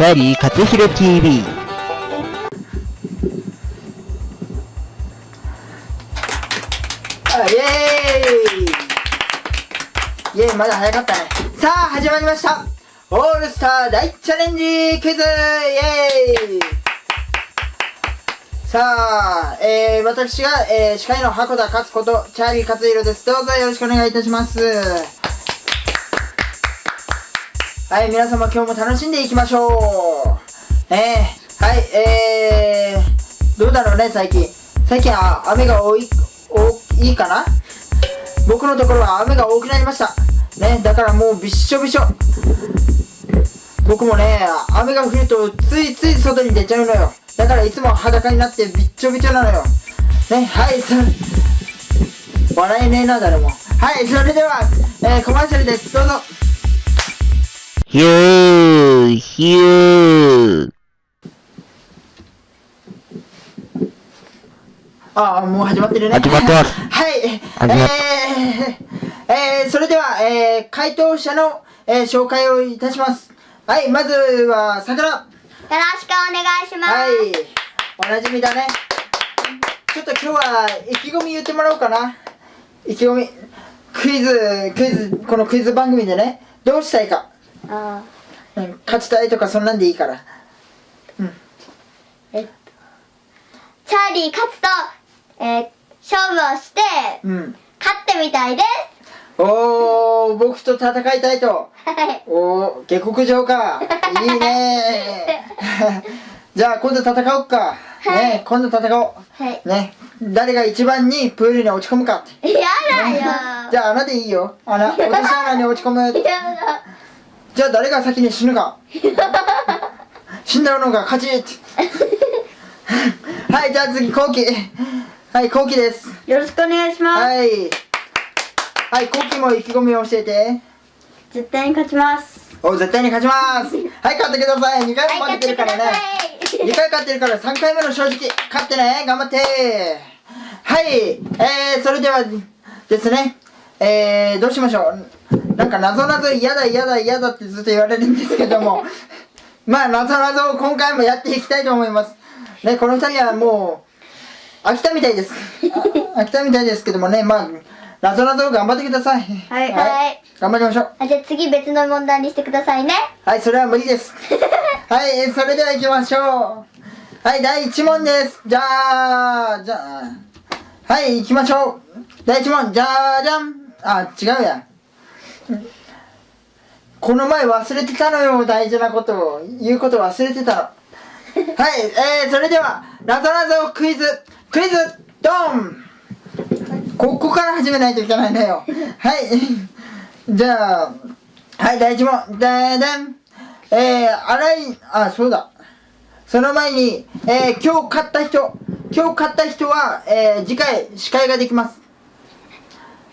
チャーリー勝弘 TV イエーイイエーイまだ早かったねさあ始まりましたオールスター大チャレンジクイズイエーイさあ、えー、私が、えー、司会の箱田勝ことチャーリー勝弘ですどうぞよろしくお願いいたしますはい皆様今日も楽しんでいきましょう。えー、はいえー、どうだろうね最近。最近あ雨が多いおいいかな？僕のところは雨が多くなりました。ねだからもうびっしょびしょ。僕もね雨が降るとついつい外に出ちゃうのよ。だからいつも裸になってびっちょびちょなのよ。ねはいそ笑えねえな誰も。はいそれでは、えー、コマーシャルです。どうぞ。ヒューヒューああ、もう始まってるね。始まってますはい。えー、えー、それでは、えー、回答者の、えー、紹介をいたします。はい、まずは、桜。はよろしくお願いします。い。おなじみだね。ちょっと今日は、意気込み言ってもらおうかな。意気込み。クイズ、クイズ、このクイズ番組でね、どうしたいか。あうん、勝ちたいとかそんなんでいいから。えっと、チャーリー勝つと、えー、勝負をして、うん。勝ってみたいです。おー、僕と戦いたいと。はい。おー、下克上か。いいね じゃあ今度戦おうか。はいね今度戦おはい。う。ね誰が一番にプールに落ち込むかって。やだよ。じゃあ穴でいいよ。穴、落とし穴に落ち込む。やだ。じゃあ誰が先に死ぬか。死んだのが勝ち。はい、じゃあ次、後期。はい、後期です。よろしくお願いします。はい。はい、後期も意気込みを教えて。絶対に勝ちます。お、絶対に勝ちます。はい、勝ってください。2回も負けてるからね。2回勝ってるから3回目の正直勝ってね頑張ってはいえー、それではですねえー、どうしましょうなんか謎々嫌だ嫌だ嫌だってずっと言われるんですけども まあ謎々を今回もやっていきたいと思いますねこの2人はもう飽きたみたいです あ飽きたみたいですけどもねまあ謎々を頑張ってくださいはいはい頑張りましょうあじゃあ次別の問題にしてくださいね。はい、それは無理です。はい、それでは行きましょう。はい、第1問です。じゃあ、じゃあ、はい、行きましょう。第1問、じゃーじゃん。あ、違うや。この前忘れてたのよ、大事なことを。言うこと忘れてたの。はい、えー、それでは、なぞなぞクイズ、クイズ、ドンここから始めないといけないんだよ。はい。じゃあ、はい、第一問。でーでん。えー、洗い、あ、そうだ。その前に、えー、今日買った人、今日買った人は、えー、次回、司会ができます。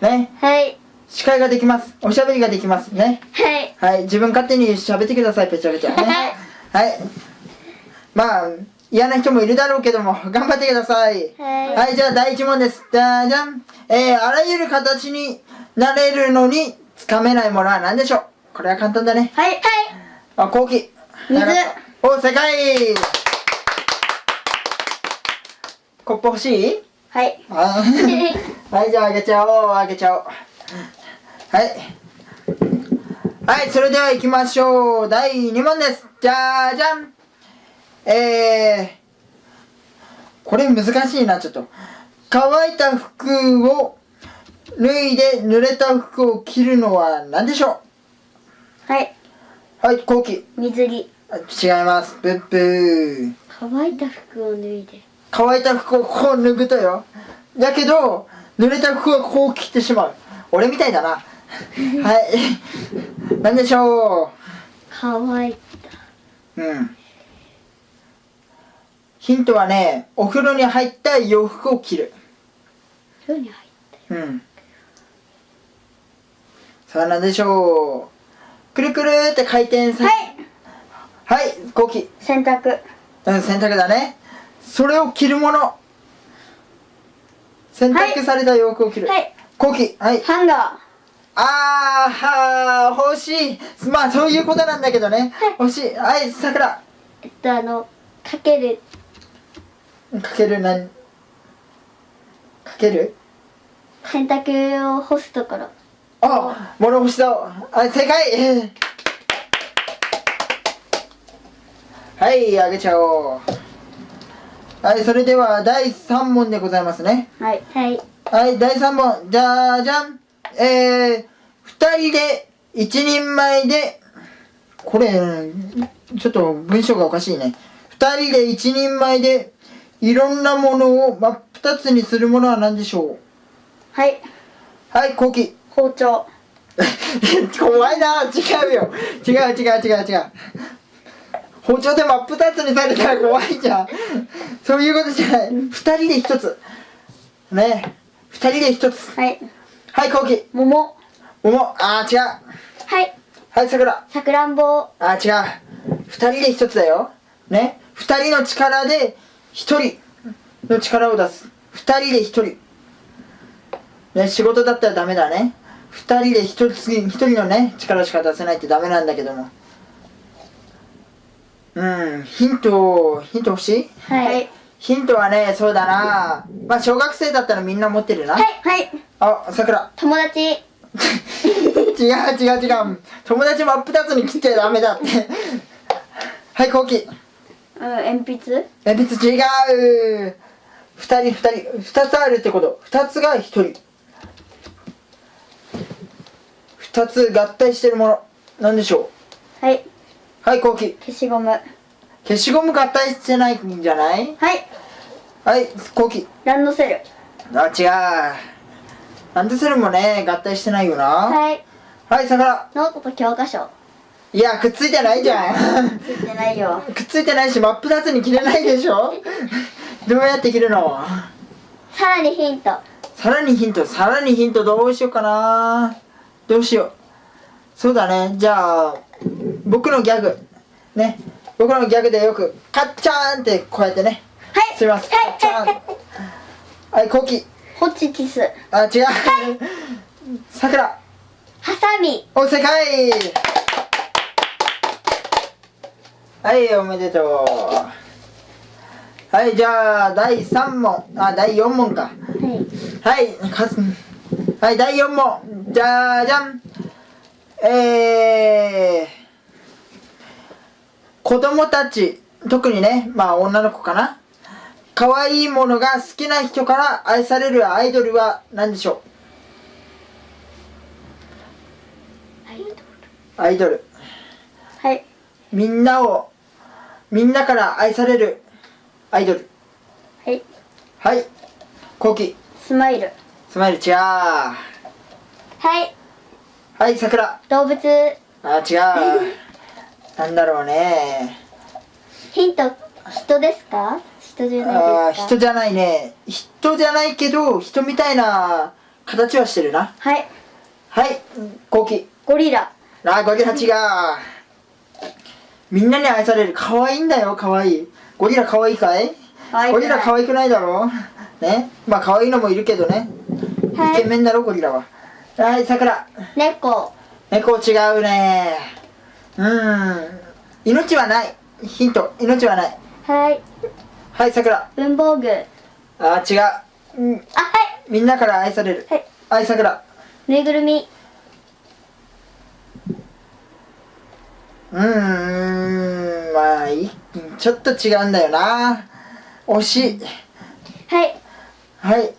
ね。はい。司会ができます。おしゃべりができますね。はい。はい、自分勝手に喋ってください、ぺちゃぺちゃ。ね。はい。まあ、嫌な人もいるだろうけども、頑張ってください。はいはい、じゃあ第1問です。じゃじゃん。えー、あらゆる形になれるのに、つかめないものは何でしょう？これは簡単だね。はい。はい。あ、後期。水お、正解コップ欲しい？はい。あ はい、じゃああげちゃおう、あげちゃおう。はい。はい、それでは行きましょう。第2問です。じゃーじゃん。えー、これ難しいな、ちょっと。乾いた服を脱いで濡れた服を着るのは何でしょはい。うはい、後期。水着。あ違います。ブッブー。乾いた服を脱いで。乾いた服をこう脱ぐとよだけど濡れた服はこう着てしまう俺みたいだなはい。何でしょ乾い。ううん。ヒントはねお風呂に入った洋服を着る。風呂に入って。うん。さあ何でしょう？くるくるって回転さはい。はい後期洗濯。うん洗濯だね。それを着るもの。洗濯された洋服を着る、はい。後期はい。ハンガあーはー欲しい。まあそういうことなんだけどね。欲しい。はいさくらえっとあのかける。かけるなんかける？洗濯を干すところ。あ物干しだ。はい正解。はいあげちゃおう。はいそれでは第3問でございますね。はい。はいはい、第3問。じゃじゃん。えー、二人で一人前で、これ、ちょっと文章がおかしいね。二人で一人前で、いろんなものを真っ二つにするものは何でしょはい、うはい、コウキ。包丁。怖いな違うよ。違う違う違う違う。包丁で真っ二つにされたら怖いじゃん。そういうことじゃない。二人で一つ。ね二人で一つ。はい、はい、コウキ。桃。桃。あー、違う。はい、はい、さくら。さくらんぼ。あー、違う。二人で一つだよ。ね。二人の力で一人の力を出す。二人で一人。ね、仕事だったらダメだね。二人で一人次一人のね、力しか出せないってダメなんだけども。うん、ヒント、ヒント欲しい？はい、ヒントはね、そうだな。まあ、小学生だったらみんな持ってるな。はい、はい、あ、さくら。友達。違う違う違う。友達真っ二つに切っちゃダメだって。はいコウキ。うん、鉛筆？鉛筆違う。二人二人。二つあるってこと。二つが一人。二つ合体してるもの。なんでしょはい、うはいコウキ。消しゴム。は消しゴム合体してないんじゃない？い、はいコウキランドセル。あ違う。なんでそれもね合体してないよな。はい、はいさくら。ノートと教科書。いやくっついてないじゃん。ついてないよ。くっついてないし真っ二つに切れないでしょ？どうやって切るの？さらにヒント。さらにヒント？さらにヒントどうしようかな。どうしよう。そうだね。じゃあ僕のギャグ。ね僕のギャグでよくカッチャーンってこうやってね。はい、すいません。はい、カッチャーン。はい。コウキ。ホチキス。あ違う。さくらハサミ。お正解はいおめでとう。はいじゃあ第3問。あ第4問か。はい、はいかすはい第4問。じゃじゃん。えー、子供たち特にねまあ女の子かな。可愛いものが好きな人から愛されるアイドルは何でしょう？アイドル。はい、みんなをみんなから愛されるアイドル。はい、はい。コウキ。スマイル。スマイル違う。ははい、いさくら動物。あ違う なんだろうね。ヒント、人ですか？人じゃないですか？人じゃないね。人じゃないけど人みたいな形はしてるな。はい、はい。コウキ。ゴリラ。あゴリラ違うみんなに愛される。可愛いんだよ可愛い。ゴリラ可愛いかい。ゴリラ可愛くないだろ？ね。まあ可愛いのもいるけどね。はい。イケメンだろゴリラは。はいさくら。猫。猫違うねうん。命はない。ヒント。命はない。はい、はいさくら。文房具。あ、あ違う、うん、はい、みんなから愛される。はい、はいさくら。ぬいぐるみ。うーんまあいちょっと違うんだよな。惜し。いはい、はい。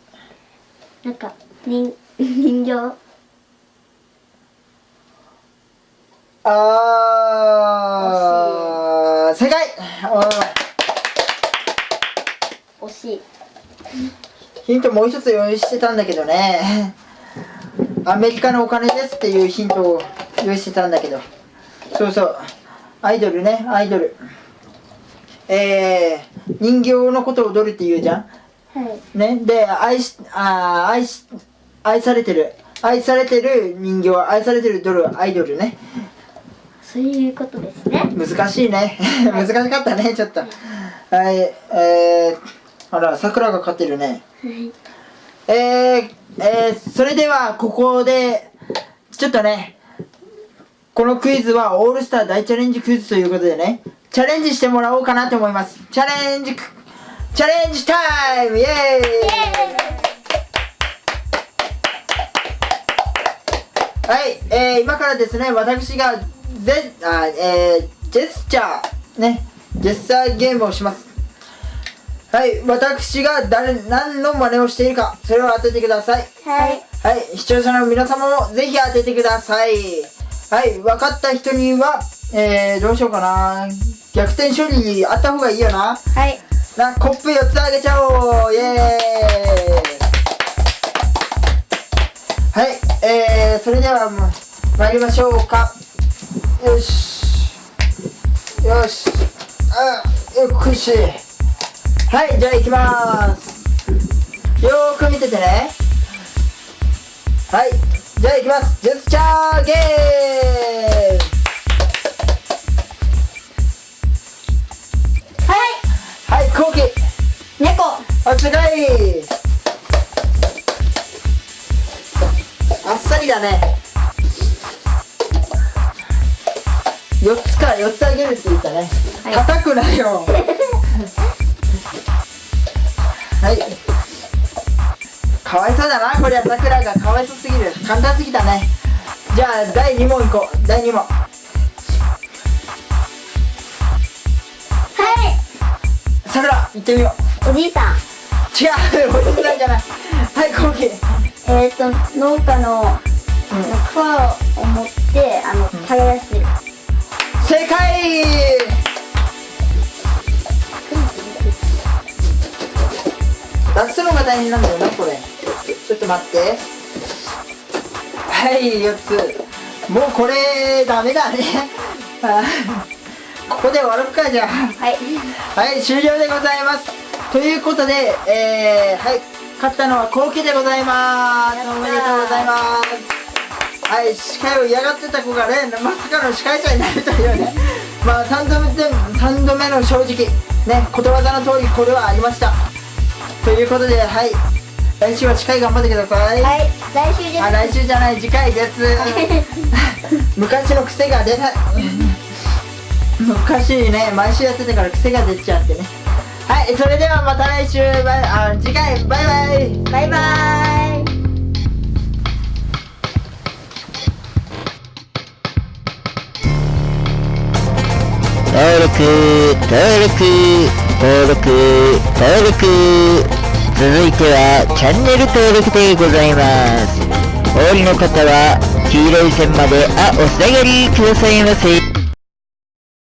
なんか、人、人形。あー正解。お惜しい。ヒントもう一つ用意してたんだけどね。アメリカのお金ですっていうヒントを用意してたんだけど。そうそう。アイドルねアイドル。えー、人形のことを踊るって言うじゃん。はい、ねで愛しあー愛し愛されてる。愛されてる人形愛されてるドルアイドルねそういうことですね。難しいね。難しかったねちょっと。はい。えー、あら桜が勝ってるね。はい、えー、えー、それではここでちょっとね、このクイズはオールスター大チャレンジクイズということでね、チャレンジしてもらおうかなと思います。チャレンジク、チャレンジタイムイエーイ。はい、えー、今からですね、私がゼあ、えー、ジェスチャー、ね、ジェスチャーゲームをします。はい、私が誰、何の真似をしているか、それを当ててください。はいはい、視聴者の皆様もぜひ当ててください。はい、分かった人には、えー、どうしようかな。逆転勝利あった方がいいよな。はいな、コップ4つあげちゃおうイエーイはい、えー、それでは参りましょうか。よし。よし。あ、よくし。はい、じゃあ行きまーす。よーく見ててね。はい、じゃあ行きます。ジェスチャーゲームはいはい、コウキ。猫あすごいあっさりだね4つか4つあげるって言ったね、はい。叩くなよ。はい。かわいそうだなこれはさくらがかわいそうすぎる。簡単すぎたね。じゃあ第2問いこう。第2問。はい。さくら行ってみよう。おじいさん。違うおじさんじゃない。はいコウキえっ、ー、と農家のあの桑を持ってあの耕してる正解。出すのが大変なんだよなこれ。ちょっと待って。はい4つ。もうこれダメだね。ここで終わろうかじゃあ。はい。はい終了でございます。ということでえー、はい勝ったのはコウキでございます。おめでとうございますはい司会を嫌がってた子がねまさかの司会者になるというね。まあ3度目で3度目の正直ねことわざの通りこれはありました。ということではい。来週は司会頑張ってください、はい来週じゃあ来週じゃない次回です。昔の癖が出ない。昔ね毎週やってたから癖が出ちゃってね。はいそれではまた来週。バイあ次回。バイバイ。バイバー登録、登録、登録、登録。続いてはチャンネル登録でございます。お降りの方は黄色い線まであ、お下がりくださいませ。